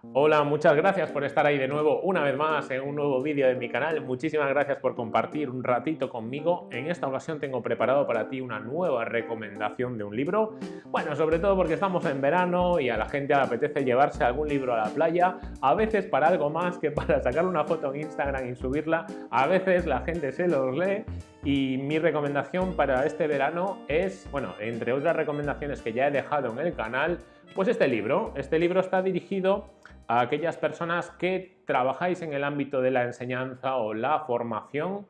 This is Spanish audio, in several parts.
Hola, muchas gracias por estar ahí de nuevo una vez más en un nuevo vídeo de mi canal. Muchísimas gracias por compartir un ratito conmigo. En esta ocasión tengo preparado para ti una nueva recomendación de un libro. Bueno, sobre todo porque estamos en verano y a la gente le apetece llevarse algún libro a la playa, a veces para algo más que para sacar una foto en Instagram y subirla. A veces la gente se los lee y mi recomendación para este verano es, bueno, entre otras recomendaciones que ya he dejado en el canal, pues este libro. Este libro está dirigido a aquellas personas que trabajáis en el ámbito de la enseñanza o la formación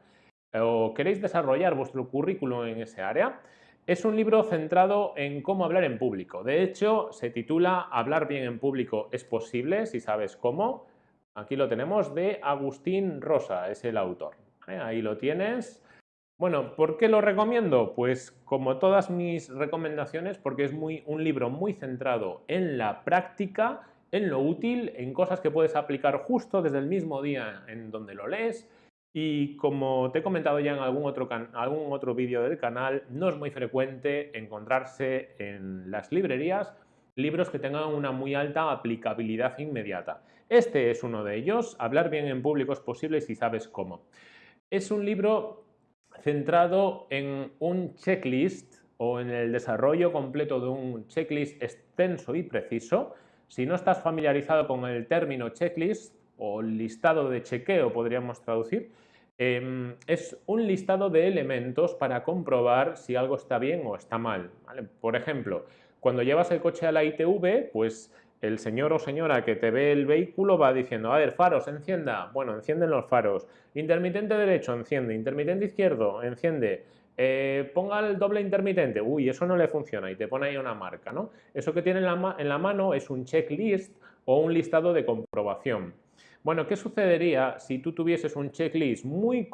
o queréis desarrollar vuestro currículum en ese área. Es un libro centrado en cómo hablar en público. De hecho, se titula Hablar bien en público es posible si sabes cómo. Aquí lo tenemos de Agustín Rosa, es el autor. ¿eh? Ahí lo tienes. Bueno, ¿por qué lo recomiendo? Pues como todas mis recomendaciones, porque es muy, un libro muy centrado en la práctica en lo útil, en cosas que puedes aplicar justo desde el mismo día en donde lo lees y como te he comentado ya en algún otro, algún otro vídeo del canal, no es muy frecuente encontrarse en las librerías libros que tengan una muy alta aplicabilidad inmediata. Este es uno de ellos, Hablar bien en público es posible si sabes cómo. Es un libro centrado en un checklist o en el desarrollo completo de un checklist extenso y preciso si no estás familiarizado con el término checklist o listado de chequeo, podríamos traducir, em, es un listado de elementos para comprobar si algo está bien o está mal. Por ejemplo, cuando llevas el coche a la ITV, pues el señor o señora que te ve el vehículo va diciendo, a ver, faros, encienda. Bueno, encienden los faros. Intermitente derecho, enciende. Intermitente izquierdo, enciende. Eh, ponga el doble intermitente, uy, eso no le funciona y te pone ahí una marca, ¿no? Eso que tiene en la, en la mano es un checklist o un listado de comprobación. Bueno, ¿qué sucedería si tú tuvieses un checklist muy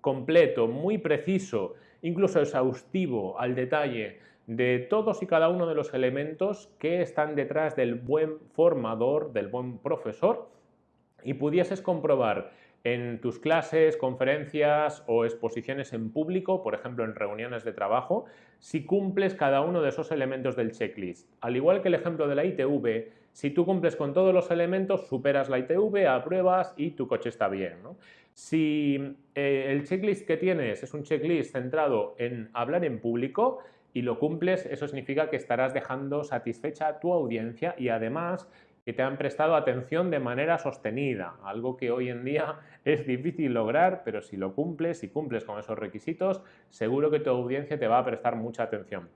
completo, muy preciso, incluso exhaustivo al detalle de todos y cada uno de los elementos que están detrás del buen formador, del buen profesor y pudieses comprobar en tus clases, conferencias o exposiciones en público, por ejemplo en reuniones de trabajo, si cumples cada uno de esos elementos del checklist. Al igual que el ejemplo de la ITV, si tú cumples con todos los elementos, superas la ITV, apruebas y tu coche está bien. Si eh, el checklist que tienes es un checklist centrado en hablar en público, y lo cumples, eso significa que estarás dejando satisfecha a tu audiencia y además que te han prestado atención de manera sostenida, algo que hoy en día es difícil lograr, pero si lo cumples, si cumples con esos requisitos, seguro que tu audiencia te va a prestar mucha atención.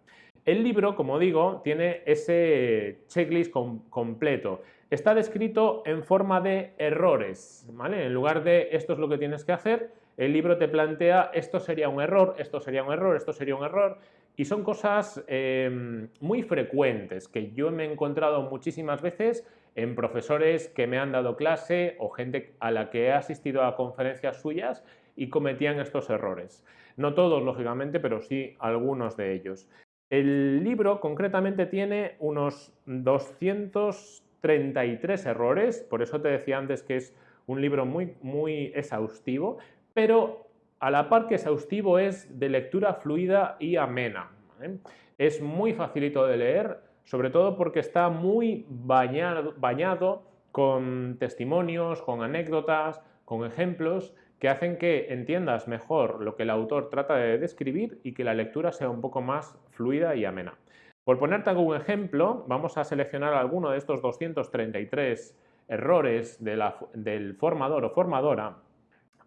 El libro, como digo, tiene ese checklist completo. Está descrito en forma de errores, ¿vale? En lugar de esto es lo que tienes que hacer, el libro te plantea esto sería un error, esto sería un error, esto sería un error, y son cosas em, muy frecuentes que yo me he encontrado muchísimas veces en profesores que me han dado clase o gente a la que he asistido a conferencias suyas y cometían estos errores. No todos, lógicamente, pero sí algunos de ellos. El libro concretamente tiene unos 233 errores, por eso te decía antes que es un libro muy, muy exhaustivo, pero a la par que exhaustivo es de lectura fluida y amena. Es muy facilito de leer, sobre todo porque está muy bañado, bañado con testimonios, con anécdotas, con ejemplos que hacen que entiendas mejor lo que el autor trata de describir y que la lectura sea un poco más fluida y amena. Por ponerte algún ejemplo, vamos a seleccionar alguno de estos 233 errores del formador o formadora.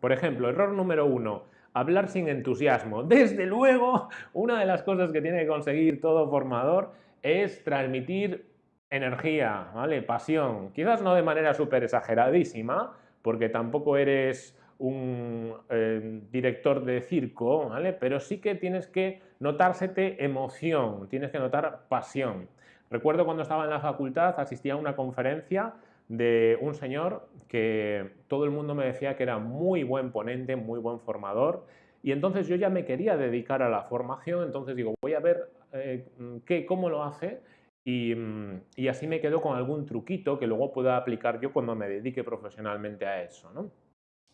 Por ejemplo, error número uno, hablar sin entusiasmo. Desde luego, una de las cosas que tiene que conseguir todo formador es transmitir energía, ¿vale? Pasión. Quizás no de manera súper exageradísima, porque tampoco eres un eh, director de circo, ¿vale? Pero sí que tienes que notársete emoción, tienes que notar pasión. Recuerdo cuando estaba en la facultad, asistía a una conferencia de un señor que todo el mundo me decía que era muy buen ponente, muy buen formador, y entonces yo ya me quería dedicar a la formación, entonces digo, voy a ver eh, qué, cómo lo hace mm, y, así me quedo con algún truquito que luego pueda aplicar yo cuando me dedique profesionalmente a eso. ¿no?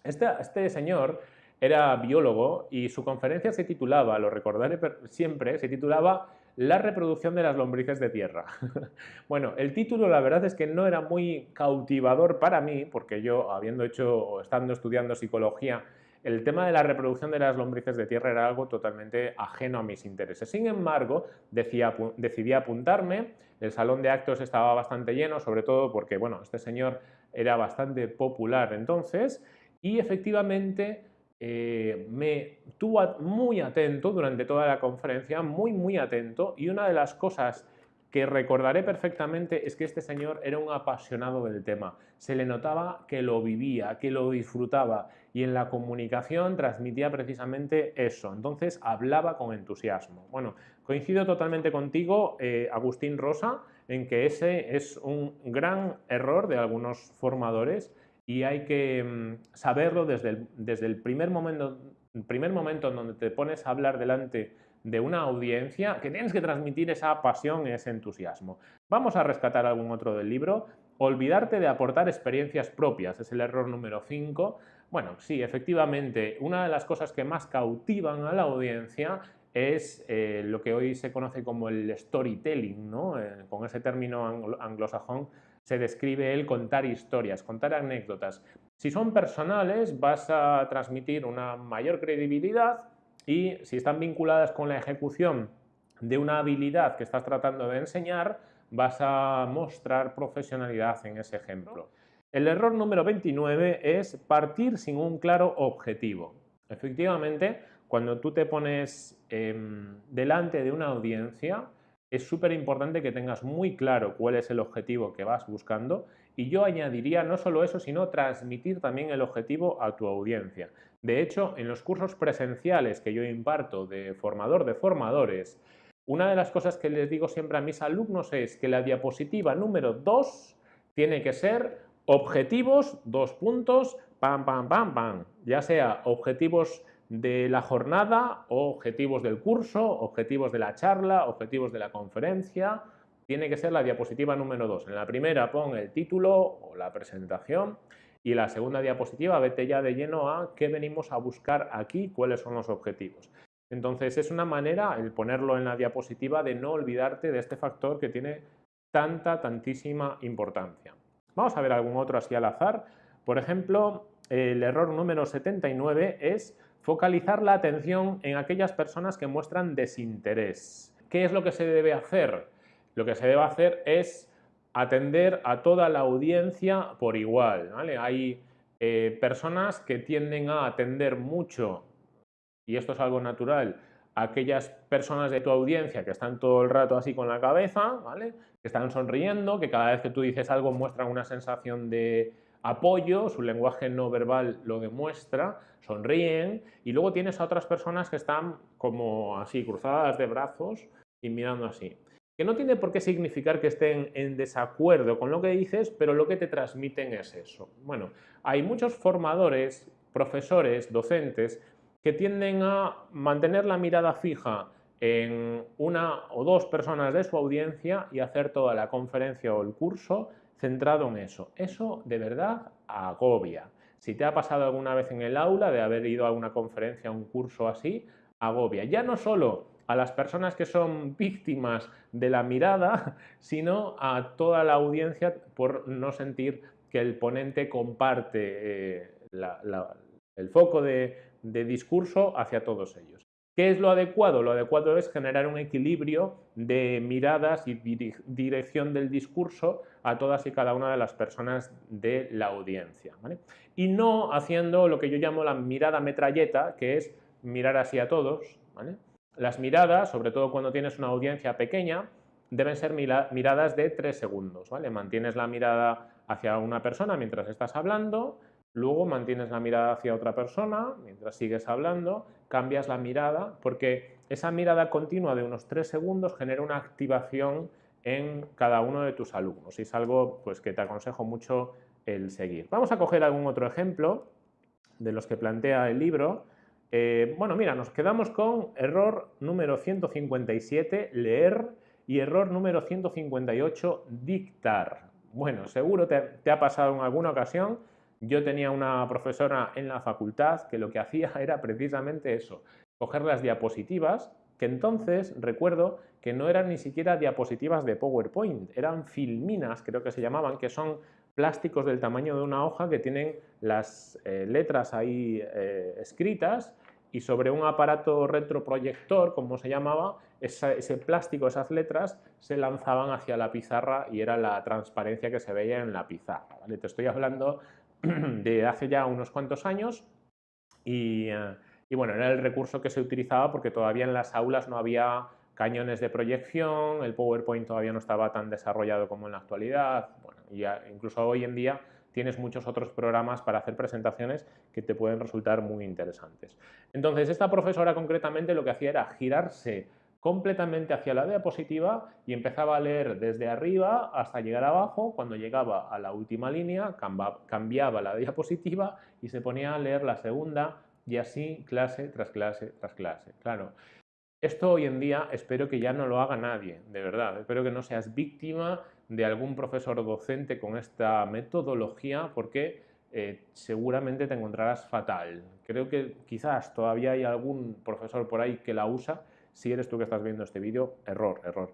Este, este señor era biólogo y su conferencia se titulaba, lo recordaré siempre, se titulaba La reproducción de las lombrices de tierra. bueno, el título la verdad es que no era muy cautivador para mí, porque yo, habiendo hecho o estando estudiando psicología, el tema de la reproducción de las lombrices de tierra era algo totalmente ajeno a mis intereses. Sin embargo, decidí apuntarme, el salón de actos estaba bastante lleno, sobre todo porque bueno, este señor era bastante popular entonces, y efectivamente eh, me tuvo muy atento durante toda la conferencia, muy muy atento, y una de las cosas que recordaré perfectamente es que este señor era un apasionado del tema. Se le notaba que lo vivía, que lo disfrutaba y en la comunicación transmitía precisamente eso. Entonces hablaba con entusiasmo. Bueno, coincido totalmente contigo, eh, Agustín Rosa, en que ese es un gran error de algunos formadores y hay que mm, saberlo desde el, desde el primer, momento, primer momento en donde te pones a hablar delante de una audiencia que tienes que transmitir esa pasión, ese entusiasmo. Vamos a rescatar algún otro del libro. Olvidarte de aportar experiencias propias, es el error número 5. Bueno, sí, efectivamente, una de las cosas que más cautivan a la audiencia es eh, lo que hoy se conoce como el storytelling, ¿no? Eh, con ese término anglosajón se describe el contar historias, contar anécdotas. Si son personales vas a transmitir una mayor credibilidad y si están vinculadas con la ejecución de una habilidad que estás tratando de enseñar, vas a mostrar profesionalidad en ese ejemplo. El error número 29 es partir sin un claro objetivo. Efectivamente, cuando tú te pones em, delante de una audiencia, es súper importante que tengas muy claro cuál es el objetivo que vas buscando y yo añadiría no solo eso, sino transmitir también el objetivo a tu audiencia. De hecho, en los cursos presenciales que yo imparto de formador de formadores, una de las cosas que les digo siempre a mis alumnos es que la diapositiva número 2 tiene que ser objetivos, dos puntos, pam, pam, pam, pam, ya sea objetivos de la jornada, objetivos del curso, objetivos de la charla, objetivos de la conferencia, tiene que ser la diapositiva número 2. En la primera pon el título o la presentación y la segunda diapositiva vete ya de lleno a qué venimos a buscar aquí, cuáles son los objetivos. Entonces es una manera, el ponerlo en la diapositiva, de no olvidarte de este factor que tiene tanta, tantísima importancia. Vamos a ver algún otro así al azar. Por ejemplo, el error número 79 es focalizar la atención en aquellas personas que muestran desinterés. ¿Qué es lo que se debe hacer? Lo que se debe hacer es atender a toda la audiencia por igual. Hay eh, personas que tienden a atender mucho, y esto es algo natural, a aquellas personas de tu audiencia que están todo el rato así con la cabeza, ¿vale? que están sonriendo, que cada vez que tú dices algo muestran una sensación de apoyo, su lenguaje no verbal lo demuestra, sonríen, y luego tienes a otras personas que están como así, cruzadas de brazos y mirando así que no tiene por qué significar que estén en desacuerdo con lo que dices, pero lo que te transmiten es eso. Bueno, hay muchos formadores, profesores, docentes, que tienden a mantener la mirada fija en una o dos personas de su audiencia y hacer toda la conferencia o el curso centrado en eso. Eso de verdad agobia. Si te ha pasado alguna vez en el aula de haber ido a una conferencia, o un curso así, agobia. Ya no solo a las personas que son víctimas de la mirada, sino a toda la audiencia por no sentir que el ponente comparte eh, el foco de, discurso hacia todos ellos. ¿Qué es lo adecuado? Lo adecuado es generar un equilibrio de miradas y dirección del discurso a todas y cada una de las personas de la audiencia. Y no haciendo lo que yo llamo la mirada metralleta, que es mirar así a todos, ¿vale? Las miradas, sobre todo cuando tienes una audiencia pequeña, deben ser miradas de tres segundos. ¿vale? Mantienes la mirada hacia una persona mientras estás hablando, luego mantienes la mirada hacia otra persona mientras sigues hablando, cambias la mirada, porque esa mirada continua de unos tres segundos genera una activación en cada uno de tus alumnos y es algo pues, que te aconsejo mucho el seguir. Vamos a coger algún otro ejemplo de los que plantea el libro eh, bueno, mira, nos quedamos con error número 157, leer, y error número 158, dictar. Bueno, seguro te, te ha pasado en alguna ocasión. Yo tenía una profesora en la facultad que lo que hacía era precisamente eso, coger las diapositivas, que entonces recuerdo que no eran ni siquiera diapositivas de PowerPoint, eran filminas, creo que se llamaban, que son plásticos del tamaño de una hoja que tienen las eh, letras ahí eh, escritas y sobre un aparato retroproyector, como se llamaba, ese plástico, esas letras, se lanzaban hacia la pizarra y era la transparencia que se veía en la pizarra. Te estoy hablando de hace ya unos cuantos años y, eh, y, bueno, era el recurso que se utilizaba porque todavía en las aulas no había cañones de proyección, el PowerPoint todavía no estaba tan desarrollado como en la actualidad, y incluso hoy en día tienes muchos otros programas para hacer presentaciones que te pueden resultar muy interesantes. Entonces, esta profesora concretamente lo que hacía era girarse completamente hacia la diapositiva y empezaba a leer desde arriba hasta llegar abajo. Cuando llegaba a la última línea, cambiaba la diapositiva y se ponía a leer la segunda y así clase tras clase tras clase. Claro, esto hoy en día espero que ya no lo haga nadie, de verdad. Espero que no seas víctima de algún profesor docente con esta metodología porque eh, seguramente te encontrarás fatal. Creo que quizás todavía hay algún profesor por ahí que la usa si eres tú que estás viendo este vídeo, error, error.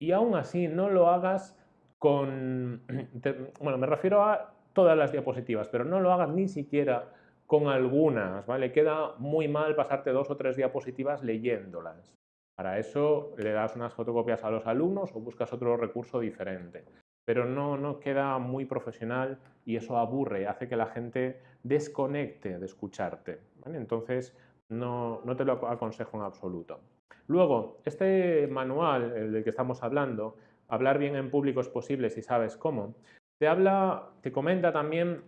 Y aún así, no lo hagas con... bueno, me refiero a todas las diapositivas, pero no lo hagas ni siquiera con algunas, ¿vale? Queda muy mal pasarte dos o tres diapositivas leyéndolas. Para eso le das unas fotocopias a los alumnos o buscas otro recurso diferente. Pero no, no queda muy profesional y eso aburre, hace que la gente desconecte de escucharte. Entonces, no, te lo aconsejo en absoluto. Luego, este manual el del que estamos hablando, hablar bien en público es posible si sabes cómo, te habla, te comenta también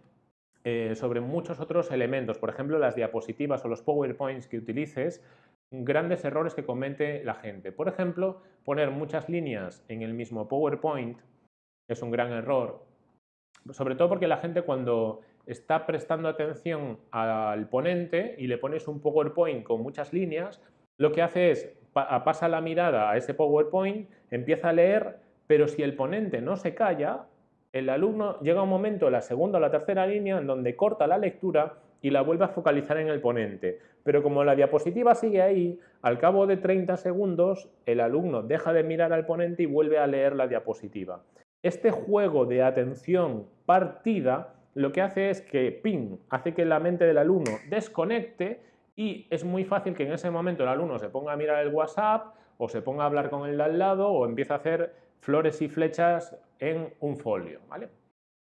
eh, sobre muchos otros elementos, por ejemplo, las diapositivas o los PowerPoints que utilices, grandes errores que comete la gente. Por ejemplo, poner muchas líneas en el mismo PowerPoint es un gran error, sobre todo porque la gente cuando está prestando atención al ponente y le pones un PowerPoint con muchas líneas, lo que hace es pasa la mirada a ese PowerPoint, empieza a leer, pero si el ponente no se calla, el alumno llega un momento, la segunda o la tercera línea, en donde corta la lectura y la vuelve a focalizar en el ponente. Pero como la diapositiva sigue ahí, al cabo de 30 segundos, el alumno deja de mirar al ponente y vuelve a leer la diapositiva. Este juego de atención partida lo que hace es que ping, hace que la mente del alumno desconecte y es muy fácil que en ese momento el alumno se ponga a mirar el WhatsApp o se ponga a hablar con el de al lado o empiece a hacer flores y flechas en un folio. ¿vale?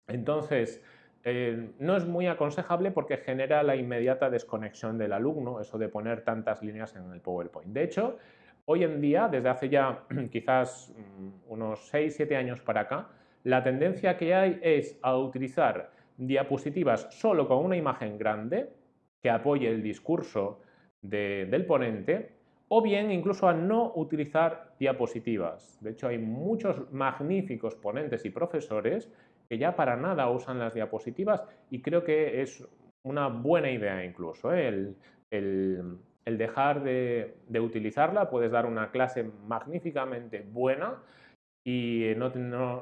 Entonces, eh, no es muy aconsejable porque genera la inmediata desconexión del alumno, eso de poner tantas líneas en el PowerPoint. De hecho, hoy en día, desde hace ya quizás mm, unos 6-7 años para acá, la tendencia que hay es a utilizar diapositivas solo con una imagen grande que apoye el discurso del ponente o bien incluso a no utilizar diapositivas. De hecho, hay muchos magníficos ponentes y profesores que ya para nada usan las diapositivas y creo que es una buena idea incluso ¿eh? el, dejar de, utilizarla. Puedes dar una clase magníficamente buena y no,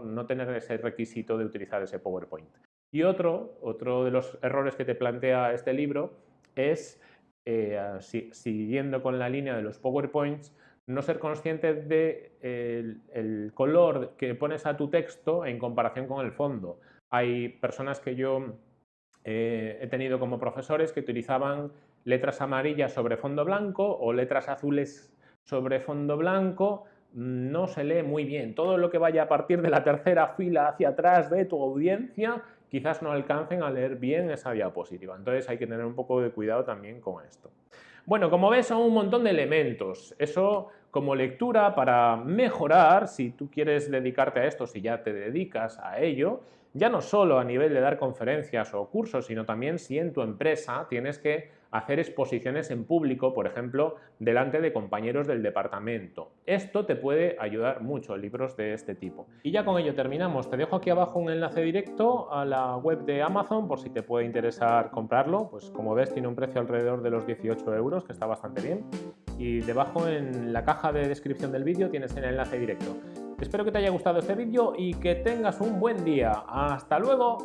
no tener ese requisito de utilizar ese PowerPoint. Y otro, otro de los errores que te plantea este libro es, eh, siguiendo con la línea de los PowerPoints, no ser consciente de color que pones a tu texto en comparación con el fondo. Hay personas que yo eh, he tenido como profesores que utilizaban letras amarillas sobre fondo blanco o letras azules sobre fondo blanco, no se lee muy bien. Todo lo que vaya a partir de la tercera fila hacia atrás de tu audiencia quizás no alcancen a leer bien esa diapositiva. Entonces hay que tener un poco de cuidado también con esto. Bueno, como ves son un montón de elementos. Eso como lectura para mejorar, si tú quieres dedicarte a esto, si ya te dedicas a ello, ya no solo a nivel de dar conferencias o cursos, sino también si en tu empresa tienes que hacer exposiciones en público, por ejemplo, delante de compañeros del departamento. Esto te puede ayudar mucho, libros de este tipo. Y ya con ello terminamos. Te dejo aquí abajo un enlace directo a la web de Amazon por si te puede interesar comprarlo. Pues como ves tiene un precio alrededor de los 18 euros, que está bastante bien. Y debajo en la caja de descripción del vídeo tienes el enlace directo. Espero que te haya gustado este vídeo y que tengas un buen día. ¡Hasta luego!